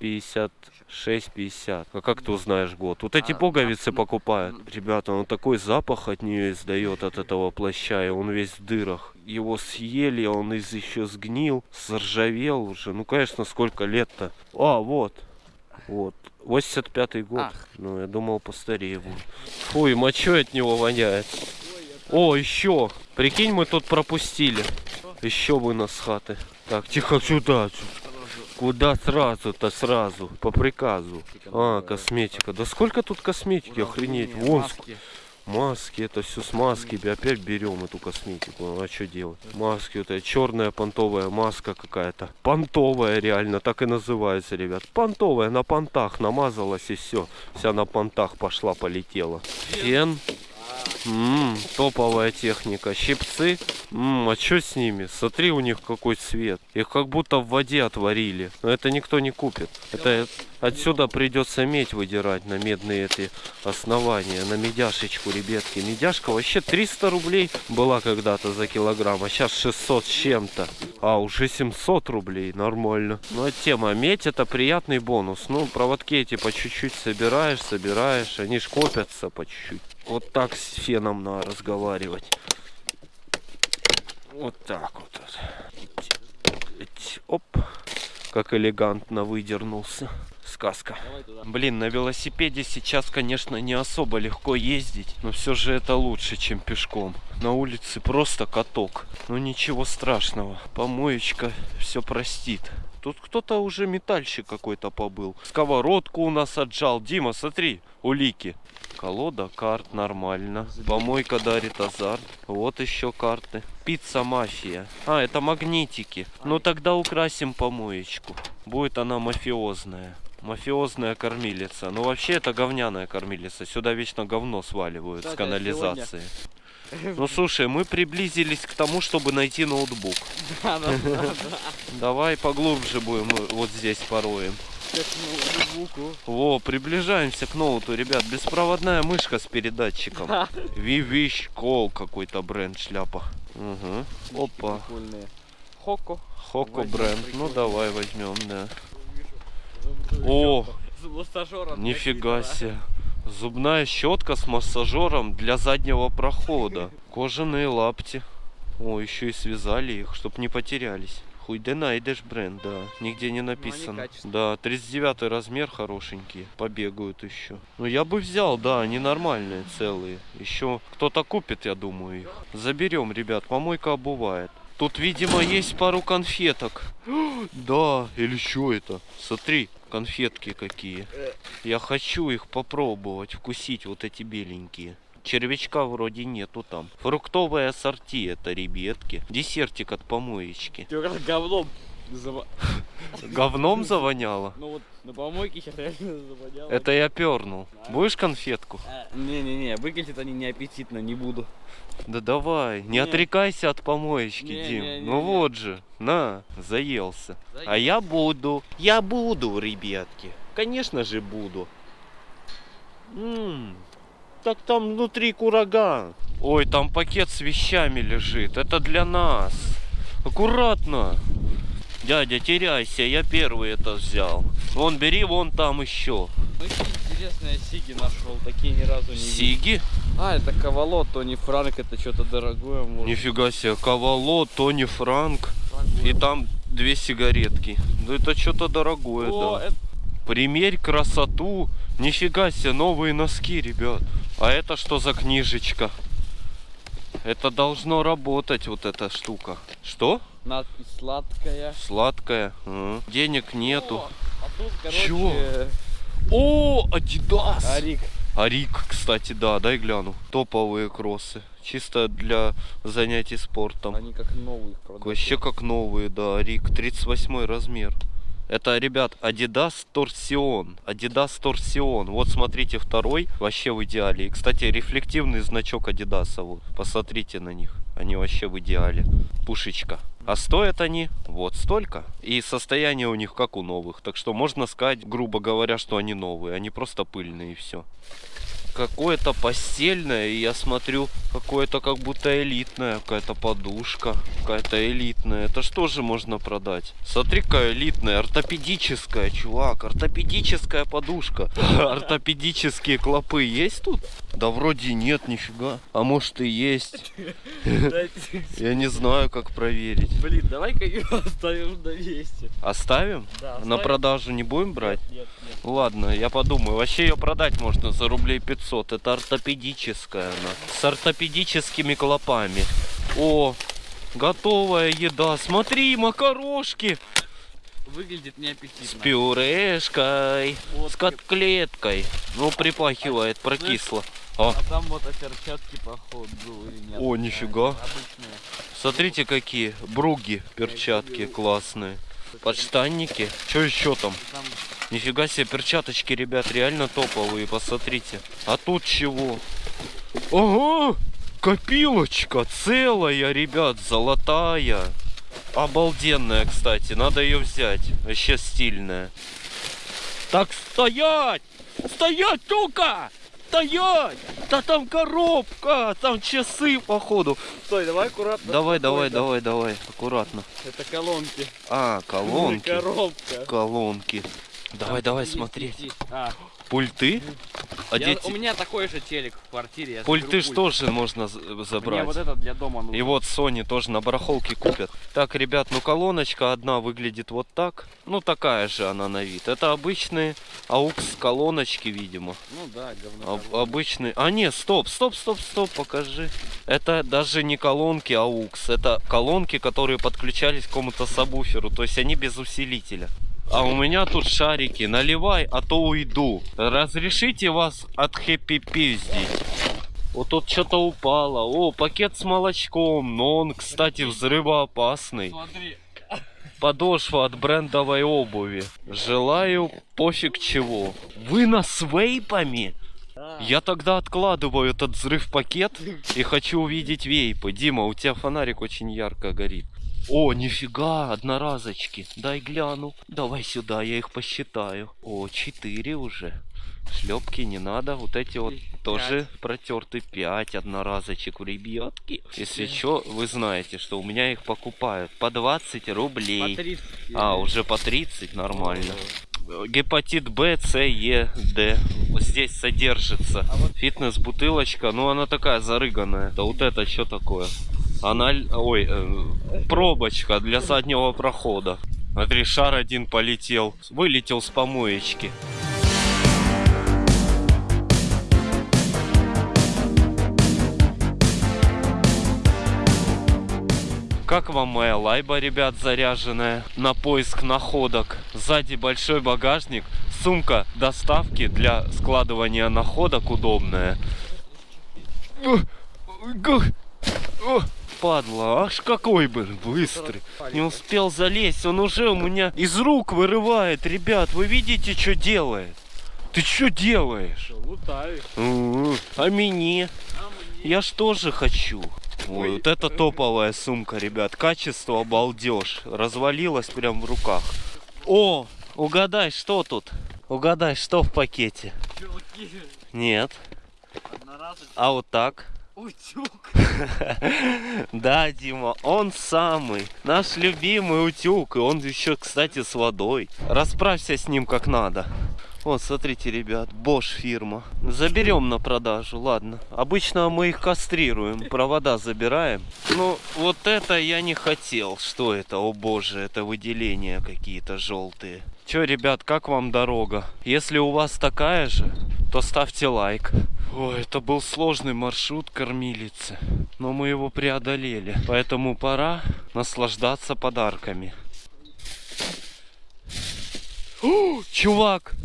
[SPEAKER 1] 56 50. А как ты узнаешь год? Вот эти пуговицы покупают. Ребята, он такой запах от нее издает, от этого плаща, и он весь в дырах. Его съели, он из еще сгнил, заржавел уже. Ну, конечно, сколько лет-то. А, вот. Вот. 85-й год.
[SPEAKER 2] Ах.
[SPEAKER 1] Ну, я думал, постарее будет. Фуй, мочой от него воняет. О, еще. Прикинь, мы тут пропустили. Еще вынос с хаты. Так, тихо сюда. Куда сразу-то сразу? По приказу. А, косметика. Да сколько тут косметики, охренеть. Вон ск- маски, это все с маски. Опять берем эту косметику. А что делать? Маски, эта черная понтовая маска какая-то. Понтовая реально, так и называется, ребят. Понтовая, на понтах намазалась и все. Вся на понтах пошла, полетела. Фен. М, топовая техника. Щипцы. М, а что с ними? Смотри, у них какой цвет. Их как будто в воде отварили. Но это никто не купит. Это отсюда придется медь выдирать на медные эти основания. На медяшечку, ребятки. Медяшка вообще 300 рублей была когда-то за килограмм. А сейчас 600 с чем-то. А, уже 700 рублей. Нормально. Ну, а тема. Медь это приятный бонус. Ну, проводки эти по чуть-чуть собираешь, собираешь. Они ж копятся по чуть-чуть. Вот так с феном надо разговаривать. Вот так вот. Оп. Как элегантно выдернулся. Сказка. Блин, на велосипеде сейчас, конечно, не особо легко ездить, но все же это лучше, чем пешком. На улице просто каток. Ну ничего страшного. Помоечка все простит. Тут кто-то уже метальщик какой-то побыл. Сковородку у нас отжал. Дима, смотри, улики. Колода карт нормально. Помойка дарит азарт. Вот еще карты. Пицца мафия. А, это магнитики. Ну тогда украсим помоечку. Будет она мафиозная. Мафиозная кормилица. Ну вообще это говняная кормилица. Сюда вечно говно сваливают с
[SPEAKER 2] Кстати,
[SPEAKER 1] канализации. Ну слушай, мы приблизились к тому, чтобы найти ноутбук.
[SPEAKER 2] Да, да, да, да.
[SPEAKER 1] Давай поглубже будем вот здесь пороем. Во, приближаемся к ноуту, ребят. Беспроводная мышка с передатчиком. Вивищ Кол какой-то бренд шляпа. Угу. Опа.
[SPEAKER 2] Хоко.
[SPEAKER 1] Хоко бренд. Ну давай возьмем, да. О,
[SPEAKER 2] С массажером.
[SPEAKER 1] нифига себе. Зубная щетка с массажером для заднего прохода. Кожаные лапти. О, еще и связали их, чтоб не потерялись. Хуй да найдешь бренд, да. Нигде не написано.
[SPEAKER 2] качественные.
[SPEAKER 1] Да, 39 размер хорошенький. Побегают еще. Ну я бы взял, да, они нормальные, целые. Еще кто-то купит, я думаю, их. Заберем, ребят, помойка обувает. Тут, видимо, есть пару конфеток. Да, или что это? Смотри, конфетки какие. Я хочу их попробовать, вкусить, вот эти беленькие. Червячка вроде нету там. Фруктовое ассорти это, ребятки. Десертик от помоечки.
[SPEAKER 2] Ты как говном
[SPEAKER 1] Говном завоняло?
[SPEAKER 2] Ну вот на помойке сейчас реально завоняло.
[SPEAKER 1] Это я пернул. Будешь конфетку?
[SPEAKER 2] Не-не-не, выглядят они неаппетитно, не буду.
[SPEAKER 1] Да давай, не
[SPEAKER 2] Не.
[SPEAKER 1] отрекайся от помоечки,
[SPEAKER 2] Не,
[SPEAKER 1] Дим.
[SPEAKER 2] не, не,
[SPEAKER 1] ну
[SPEAKER 2] не.
[SPEAKER 1] вот же, на, заелся. А
[SPEAKER 2] Заелся.
[SPEAKER 1] я буду. Я буду, ребятки. Конечно же буду. М, Так там внутри кураган. Ой, там пакет с вещами лежит. Это для нас. Аккуратно. Дядя, теряйся, я первый это взял. Вон, бери вон там еще.
[SPEAKER 2] Очень интересные сиги нашел, такие ни разу не видел.
[SPEAKER 1] Сиги?
[SPEAKER 2] А, это Ковало, Тони Франк, это что-то дорогое. Может.
[SPEAKER 1] Нифига себе, Кавало, Тони Франк.
[SPEAKER 2] Дорогое.
[SPEAKER 1] И там две сигаретки. Ну это что-то дорогое,
[SPEAKER 2] О,
[SPEAKER 1] да.
[SPEAKER 2] это
[SPEAKER 1] Примерь красоту. Нифига себе, новые носки, ребят. А это что за книжечка? Это должно работать, вот эта штука. Что?
[SPEAKER 2] Надпись сладкая.
[SPEAKER 1] Сладкая. М. Денег нету.
[SPEAKER 2] О, а тут, короче,
[SPEAKER 1] Чё? О, Адидас!
[SPEAKER 2] Арик.
[SPEAKER 1] Арик, кстати, да, дай гляну. Топовые кроссы. Чисто для занятий спортом.
[SPEAKER 2] Они как новые продают.
[SPEAKER 1] Вообще как новые, да. Арик, 38 размер. Это, ребят, Adidas Torsion. Adidas Torsion. Вот смотрите, второй вообще в идеале. И, кстати, рефлективный значок Adidas. Вот. Посмотрите на них. Они вообще в идеале. Пушечка. А стоят они вот столько. И состояние у них как у новых. Так что можно сказать, грубо говоря, что они новые. Они просто пыльные и все. Какое-то постельное, и я смотрю, какое-то как будто элитное, какая-то подушка, какая-то элитная. Это что же можно продать? Смотри-ка, элитная, ортопедическая, чувак, ортопедическая подушка. Ортопедические клопы есть тут? Да вроде нет, нифига. А может и есть. Я не знаю, как проверить.
[SPEAKER 2] Блин, давай-ка ее оставим на месте.
[SPEAKER 1] Оставим?
[SPEAKER 2] Да,
[SPEAKER 1] На продажу не будем брать?
[SPEAKER 2] Нет.
[SPEAKER 1] Ладно, я подумаю. Вообще ее продать можно за рублей 500. Это ортопедическая она. С ортопедическими клопами. О, готовая еда. Смотри, макарошки.
[SPEAKER 2] Выглядит неаппетитно.
[SPEAKER 1] С пюрешкой.
[SPEAKER 2] Вот
[SPEAKER 1] С котлеткой. Ну, припахивает, прокисло. О,
[SPEAKER 2] А там вот а перчатки походу нет?
[SPEAKER 1] О, нифига.
[SPEAKER 2] Обычные.
[SPEAKER 1] смотрите какие. Бруги, перчатки классные. Подштанники. Что еще там?
[SPEAKER 2] Там
[SPEAKER 1] Нифига себе, перчаточки, ребят, реально топовые, посмотрите. А тут чего? Ого! Копилочка целая, ребят, золотая. Обалденная, кстати, надо ее взять. Вообще стильная. Так, стоять! Стоять, сука! Стоять! Да там коробка, там часы, походу.
[SPEAKER 2] Стой, давай аккуратно.
[SPEAKER 1] Давай, давай, давай, давай, аккуратно.
[SPEAKER 2] Это колонки.
[SPEAKER 1] А, колонки.
[SPEAKER 2] Коробка.
[SPEAKER 1] Колонки. Давай, давай
[SPEAKER 2] Есть
[SPEAKER 1] смотреть.
[SPEAKER 2] пяти. А,
[SPEAKER 1] Пульты? А
[SPEAKER 2] я-
[SPEAKER 1] дети...
[SPEAKER 2] У меня такой же телек в квартире. я
[SPEAKER 1] Пульты
[SPEAKER 2] заберу
[SPEAKER 1] ж
[SPEAKER 2] пульт.
[SPEAKER 1] тоже можно
[SPEAKER 2] Мне
[SPEAKER 1] забрать.
[SPEAKER 2] вот это для дома нужно.
[SPEAKER 1] И вот Sony тоже на барахолке купят. Так, ребят, ну колоночка одна выглядит вот так. Ну такая же она на вид. Это обычные AUX колоночки, видимо.
[SPEAKER 2] Ну да, говно.
[SPEAKER 1] Об- обычные. А не, стоп, стоп, стоп, стоп, покажи. Это даже не колонки AUX. Это колонки, которые подключались к какому-то сабвуферу. То есть они без усилителя. А у меня тут шарики. Наливай, а то уйду. Разрешите вас от хэппи пиздить. Вот тут что-то упало. О, пакет с молочком. Но он, кстати, взрывоопасный.
[SPEAKER 2] Смотри.
[SPEAKER 1] Подошва от брендовой обуви. Желаю пофиг чего. Вы нас вейпами? Я тогда откладываю этот взрыв пакет и хочу увидеть вейпы. Дима, у тебя фонарик очень ярко горит. О, нифига, одноразочки. Дай гляну. Давай сюда, я их посчитаю. О, четыре уже. Шлепки не надо. Вот эти вот
[SPEAKER 2] Пять.
[SPEAKER 1] тоже протерты. Пять одноразочек, ребятки. Если что, вы знаете, что у меня их покупают по 20 рублей.
[SPEAKER 2] По 30.
[SPEAKER 1] А, уже по 30, нормально. Гепатит Б, С, Е, Д. Вот здесь содержится. Фитнес-бутылочка, ну она такая зарыганная. Да вот это что такое? Она, ой, э, пробочка для заднего прохода. Смотри, шар один полетел. Вылетел с помоечки. Как вам моя лайба, ребят, заряженная на поиск находок? Сзади большой багажник, сумка доставки для складывания находок удобная. О, Падла, аж какой бы быстрый. Не успел залезть, он уже у меня из рук вырывает. Ребят, вы видите, что делает? Ты что делаешь?
[SPEAKER 2] Лутаю.
[SPEAKER 1] М, А мне? Я ж тоже хочу. Ой, вот это топовая сумка, ребят. Качество обалдеж. Развалилась прям в руках. О, угадай, что тут? Угадай, что в пакете? Нет. А вот так?
[SPEAKER 2] Утюг.
[SPEAKER 1] Да, Дима, он самый. Наш любимый утюг. И он еще, кстати, с водой. Расправься с ним как надо. Вот, смотрите, ребят, Bosch фирма. Заберем на продажу, ладно. Обычно мы их кастрируем, провода забираем. Ну, вот это я не хотел. Что это? О боже, это выделения какие-то желтые. Че, ребят, как вам дорога? Если у вас такая же, то ставьте лайк. Ой, это был сложный маршрут кормилицы, но мы его преодолели. Поэтому пора наслаждаться подарками. О, чувак,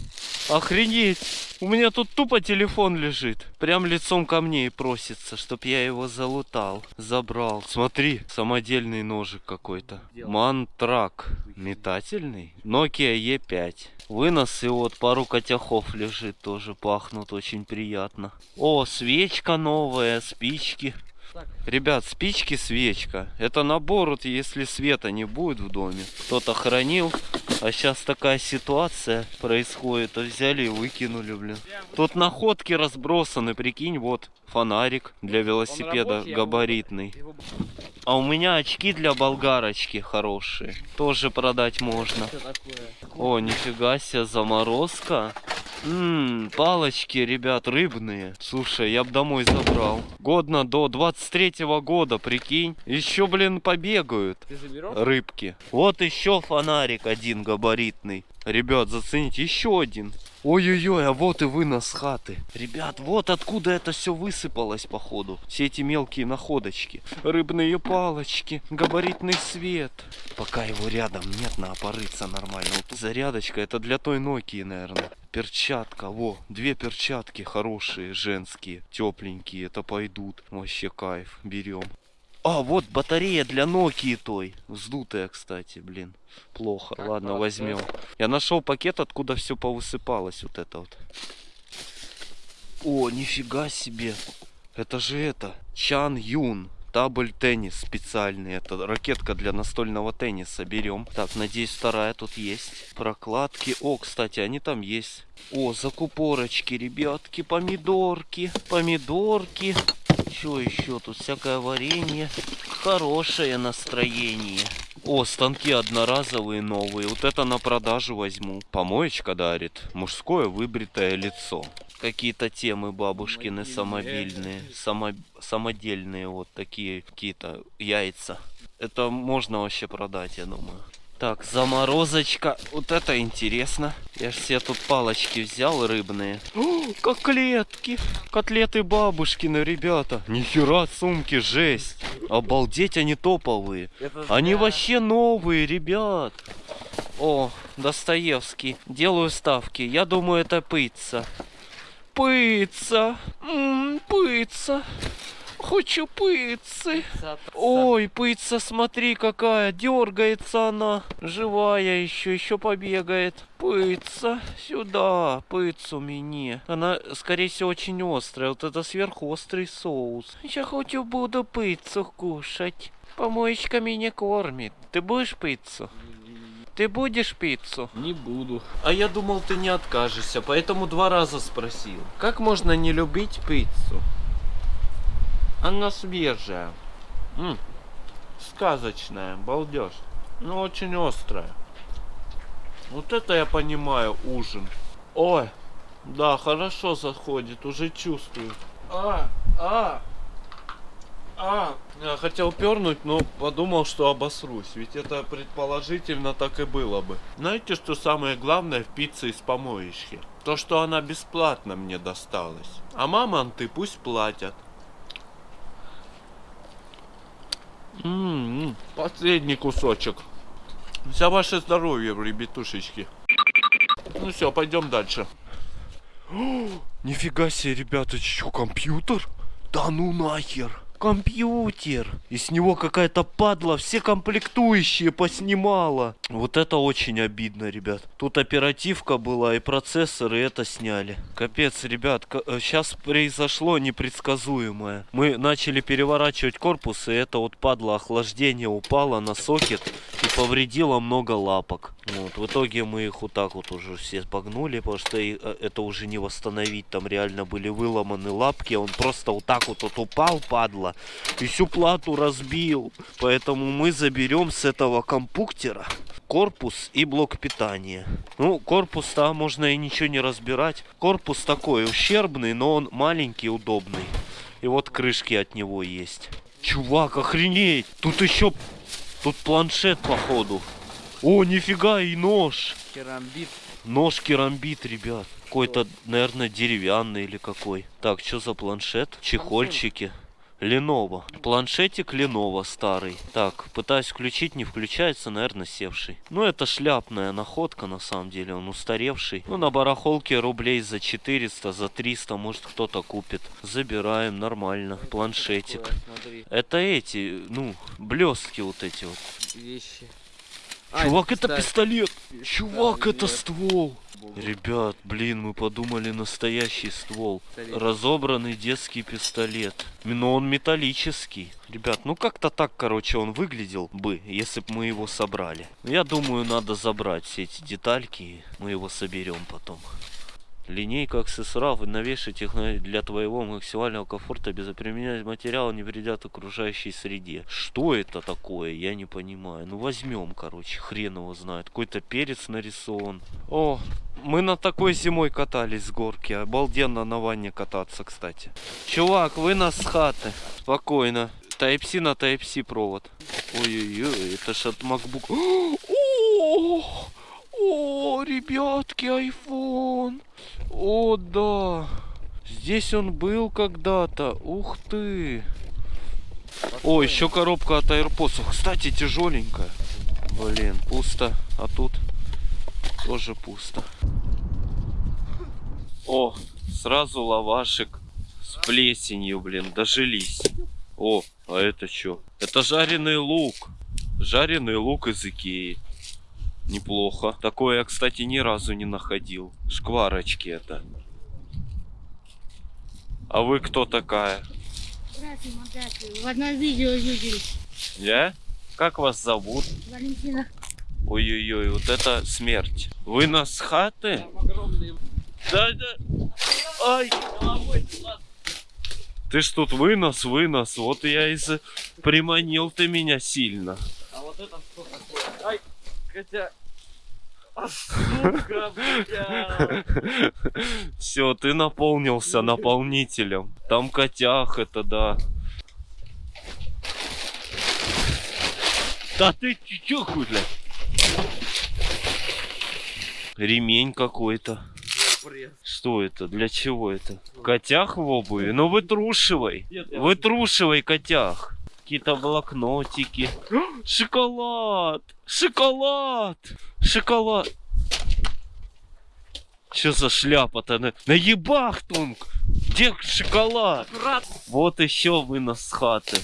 [SPEAKER 1] Охренеть! У меня тут тупо телефон лежит. Прям лицом ко мне и просится, чтоб я его залутал. Забрал. Смотри, самодельный ножик какой-то. Мантрак. Метательный. Nokia E5. Вынос и вот пару котяхов лежит тоже. Пахнут очень приятно. О, свечка новая, спички. Ребят, спички, свечка. Это набор, вот если света не будет в доме. Кто-то хранил, а сейчас такая ситуация происходит. То взяли и выкинули, блин. Тут находки разбросаны, прикинь, вот фонарик для велосипеда габаритный. А у меня очки для болгарочки хорошие. Тоже продать можно. О, нифига себе, заморозка. Ммм, палочки, ребят, рыбные. Слушай, я бы домой забрал. Годно до 23 года, прикинь. Еще, блин, побегают. Рыбки. Вот еще фонарик один габаритный. Ребят, зацените, еще один. Ой-ой-ой, а вот и вынос хаты. Ребят, вот откуда это все высыпалось, походу. Все эти мелкие находочки. Рыбные палочки, габаритный свет. Пока его рядом нет, надо порыться нормально. Вот зарядочка, это для той Nokia, наверное. Перчатка, во, две перчатки хорошие, женские, тепленькие, это пойдут. Вообще кайф, берем. А, вот батарея для Nokia той. Вздутая, кстати, блин. Плохо. Ладно, возьмем. Я нашел пакет, откуда все повысыпалось. Вот это вот. О, нифига себе. Это же это. Чан Юн. Табль теннис специальный. Это ракетка для настольного тенниса. Берем. Так, надеюсь, вторая тут есть. Прокладки. О, кстати, они там есть. О, закупорочки, ребятки, помидорки. Помидорки. Что еще? Тут всякое варенье. Хорошее настроение. О, станки одноразовые новые. Вот это на продажу возьму. Помоечка дарит. Мужское выбритое лицо. Какие-то темы бабушкины самобильные. Само... Самодельные вот такие какие-то яйца. Это можно вообще продать, я думаю. Так, заморозочка. Вот это интересно. Я ж себе тут палочки взял рыбные. О, котлетки. Котлеты бабушкины, ребята. Нихера сумки, жесть. Обалдеть, они топовые. Они вообще новые, ребят. О, Достоевский. Делаю ставки. Я думаю, это пицца. Пицца. М, пицца. Хочу пиццы. Ой, пицца, смотри какая. Дергается она. Живая еще, еще побегает. Пицца. Сюда. Пиццу мне. Она, скорее всего, очень острая. Вот это сверхострый соус. Я хочу буду пиццу кушать. Помоечка меня кормит. Ты будешь пиццу? Ты будешь пиццу?
[SPEAKER 2] Не буду. А я думал, ты не откажешься, поэтому два раза спросил. Как можно не любить пиццу? Она свежая. М, сказочная, балдеж. Но очень острая. Вот это я понимаю, ужин. Ой, да, хорошо заходит, уже чувствую. А, а, а. Я хотел пернуть, но подумал, что обосрусь. Ведь это предположительно так и было бы. Знаете, что самое главное в пицце из помоечки? То, что она бесплатно мне досталась. А мамонты пусть платят. М-м-м, Последний кусочек. За ваше здоровье, ребятушечки. Ну все, пойдем дальше. О, нифига себе, ребята, что, компьютер? Да ну нахер. Компьютер. И с него какая-то падла все комплектующие поснимала. Вот это очень обидно, ребят. Тут оперативка была и процессор, и это сняли. Капец, ребят, сейчас произошло непредсказуемое. Мы начали переворачивать корпус, и это вот падла охлаждение упало на сокет и повредило много лапок. Вот, в итоге мы их вот так вот уже все погнули, потому что э, это уже не восстановить. Там реально были выломаны лапки, он просто вот так вот, вот упал, падла, и всю плату разбил. Поэтому мы заберем с этого компуктера корпус и блок питания. Ну, корпус там можно и ничего не разбирать. Корпус такой ущербный, но он маленький, удобный. И вот крышки от него есть. Чувак, охренеть! Тут еще... Тут планшет, походу. О, нифига, и нож.
[SPEAKER 6] Керамбит.
[SPEAKER 1] Нож керамбит, ребят. Какой-то, наверное, деревянный или какой. Так, что за планшет? Чехольчики. Lenovo. Планшетик Lenovo старый. Так, пытаюсь включить, не включается, наверное, севший. Ну, это шляпная находка, на самом деле, он устаревший. Ну, на барахолке рублей за 400, за 300, может, кто-то купит. Забираем, нормально. Планшетик. Это эти, ну, блестки вот эти вот.
[SPEAKER 2] вещи.
[SPEAKER 1] Чувак, это пистолет! Чувак, это ствол! Ребят, блин, мы подумали настоящий ствол. Разобранный детский пистолет. Но он металлический. Ребят, ну как-то так, короче, он выглядел бы, если бы мы его собрали. Я думаю, надо забрать все эти детальки, и мы его соберем потом. Линейка аксессуаров и новейшая технология для твоего максимального комфорта без применения материала не вредят окружающей среде. Что это такое? Я не понимаю. Ну возьмем, короче, хрен его знает. Какой-то перец нарисован. О, мы на такой зимой катались с горки. Обалденно на ванне кататься, кстати. Чувак, вы нас с хаты. Спокойно. Type-C на Type-C провод. Ой-ой-ой, это ж от MacBook. О, о, ребятки, iPhone. О, да. Здесь он был когда-то. Ух ты. О, еще коробка от AirPods. Кстати, тяжеленькая. Блин, пусто. А тут тоже пусто. О, сразу лавашек с плесенью, блин, дожились. О, а это что? Это жареный лук. Жареный лук из Икеи. Неплохо. Такое я, кстати, ни разу не находил. Шкварочки это. А вы кто такая?
[SPEAKER 4] Здравствуйте, здравствуйте. В одном видео видели.
[SPEAKER 1] Я? Как вас зовут?
[SPEAKER 4] Валентина.
[SPEAKER 1] Ой-ой-ой, вот это смерть. Вы нас с хаты? Да, да. Ай. Ты ж тут вынос, вынос. Вот я и приманил ты меня сильно.
[SPEAKER 2] А вот это что такое? Ай, хотя... А, сука.
[SPEAKER 1] Все, ты наполнился наполнителем. Там котях это да. Да ты чё, хуй, бля? Ремень какой-то. Что это? Для чего это? Котях в обуви? Ну вытрушивай. Вытрушивай котях. Какие-то блокнотики. Шоколад! Шоколад! Шоколад! Что за шляпа-то? На, на ебахтунг! Где шоколад? Вот еще вынос с хаты.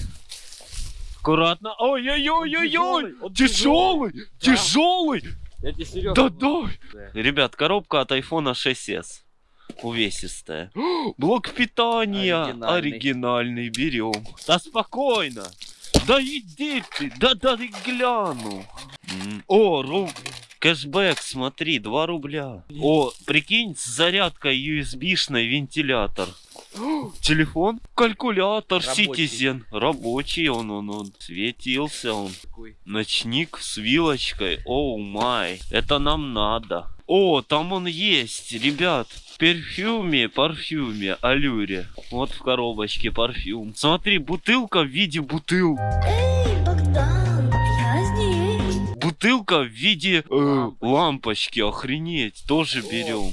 [SPEAKER 1] Аккуратно. Ой-ой-ой-ой-ой! Тяжелый! Тяжелый!
[SPEAKER 2] Я тебе серьезно.
[SPEAKER 1] Да дай! Ребят, коробка от iPhone 6s. Увесистая. Блок питания.
[SPEAKER 2] Оригинальный.
[SPEAKER 1] Оригинальный. Берем. Да спокойно. Да иди ты. Да да гляну. О, ру... Кэшбэк, смотри, 2 рубля. О, прикинь, с зарядкой USB-шной вентилятор. Телефон, калькулятор,
[SPEAKER 2] Рабочий.
[SPEAKER 1] Citizen. Рабочий он, он, он. Светился он. Ночник с вилочкой. Оу май. Это нам надо. О, там он есть, ребят. В перфюме, парфюме, алюре. Вот в коробочке парфюм. Смотри, бутылка в виде бутыл.
[SPEAKER 7] Здесь.
[SPEAKER 1] Бутылка в виде э, лампочки. Охренеть. Тоже берем.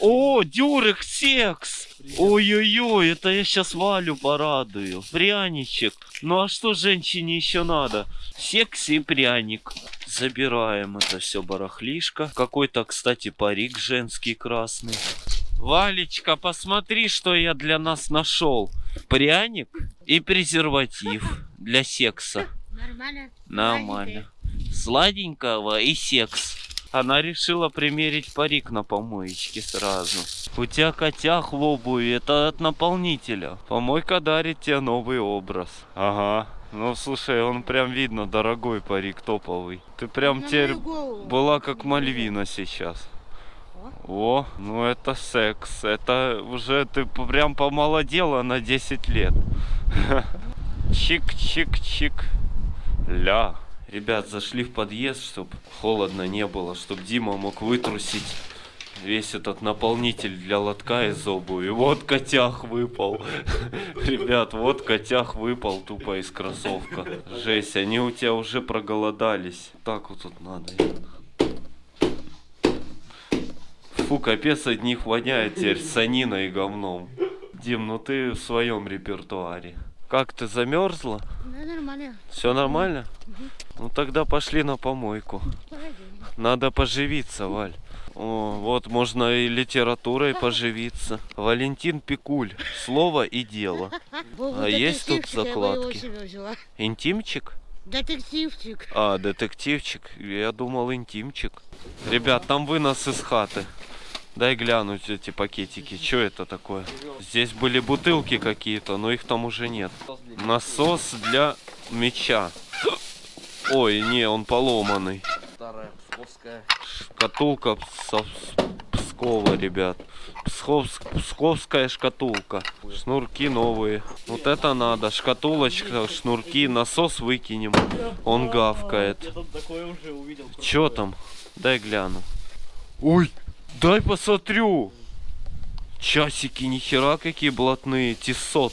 [SPEAKER 2] О,
[SPEAKER 1] О, дюрек секс. Ой-ой-ой, это я сейчас Валю порадую. Пряничек. Ну а что женщине еще надо? Секс и пряник. Забираем это все барахлишко. Какой-то, кстати, парик женский красный. Валечка, посмотри, что я для нас нашел. Пряник и презерватив для секса.
[SPEAKER 4] Нормально?
[SPEAKER 1] Нормально. Сладенького и секс. Она решила примерить парик на помоечке сразу. У тебя котях в обуви, это от наполнителя. Помойка дарит тебе новый образ. Ага. Ну слушай, он прям видно дорогой парик, топовый. Ты прям
[SPEAKER 4] На
[SPEAKER 1] теперь была как Мальвина сейчас. О, ну это секс. Это уже ты прям помолодела на 10 лет. Чик-чик-чик. Ля. Ребят, зашли в подъезд, чтобы холодно не было, чтобы Дима мог вытрусить весь этот наполнитель для лотка из обуви. Вот котях выпал. Ребят, вот котях выпал тупо из кроссовка. Жесть, они у тебя уже проголодались. Так вот тут надо. Фу, капец от них воняет теперь саниной и говном. Дим, ну ты в своем репертуаре. Как ты замерзла?
[SPEAKER 4] Да, нормально.
[SPEAKER 1] Все нормально? Ну тогда пошли на помойку.
[SPEAKER 4] Пойдем.
[SPEAKER 1] Надо поживиться, Валь. О, вот можно и литературой поживиться. Валентин Пикуль. Слово и дело.
[SPEAKER 4] Богу,
[SPEAKER 1] А есть тут закладки? Интимчик?
[SPEAKER 4] Детективчик.
[SPEAKER 1] А, детективчик. Я думал интимчик. Ребят, там вынос из хаты. Дай глянуть эти пакетики. Что это такое? Здесь были бутылки какие-то, но их там уже нет. Насос для меча. Ой, не, он поломанный.
[SPEAKER 2] Старая псковская.
[SPEAKER 1] Шкатулка со Пскова, ребят. Псковск- Псковская шкатулка. Шнурки новые. Вот это надо. Шкатулочка, шнурки, насос выкинем. Он гавкает.
[SPEAKER 2] Я тут такое уже увидел.
[SPEAKER 1] Чё там? Дай гляну. Ой, дай посмотрю. Часики, нихера какие блатные. Тисот.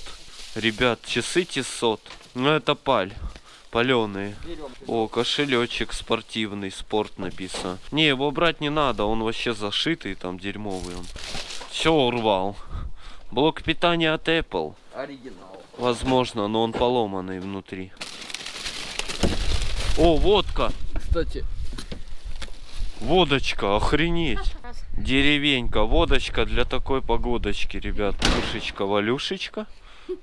[SPEAKER 1] Ребят, часы Тисот. Ну это паль. Паленые. О, кошелечек спортивный, спорт написано. Не, его брать не надо, он вообще зашитый, там дерьмовый он. Все урвал. Блок питания от Apple.
[SPEAKER 2] Оригинал.
[SPEAKER 1] Возможно, но он поломанный внутри. О, водка!
[SPEAKER 2] Кстати,
[SPEAKER 1] Водочка, охренеть. Деревенька, водочка для такой погодочки, ребят. Пушечка, Валюшечка.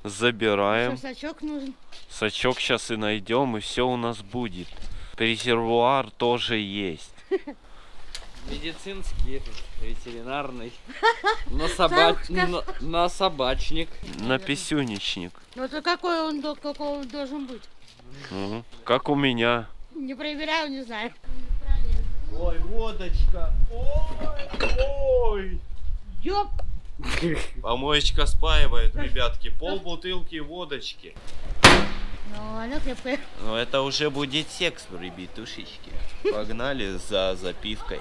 [SPEAKER 1] Забираем.
[SPEAKER 4] Что, сачок нужен?
[SPEAKER 1] Сачок сейчас и найдем, и все у нас будет. Резервуар тоже есть.
[SPEAKER 2] медицинский, ветеринарный. На, соба...
[SPEAKER 4] Сам
[SPEAKER 2] на, на собачник.
[SPEAKER 1] На писюничник.
[SPEAKER 4] Ну то какой он, до- какой он должен быть?
[SPEAKER 1] Как у меня.
[SPEAKER 4] Не проверяю, не знаю.
[SPEAKER 8] Ой, водочка. Ой, ой.
[SPEAKER 4] Ёп!
[SPEAKER 8] Помоечка спаивает, ребятки. Пол бутылки водочки.
[SPEAKER 4] Ну, она крепкая.
[SPEAKER 8] Но это уже будет секс, ребятушечки. Погнали за запивкой.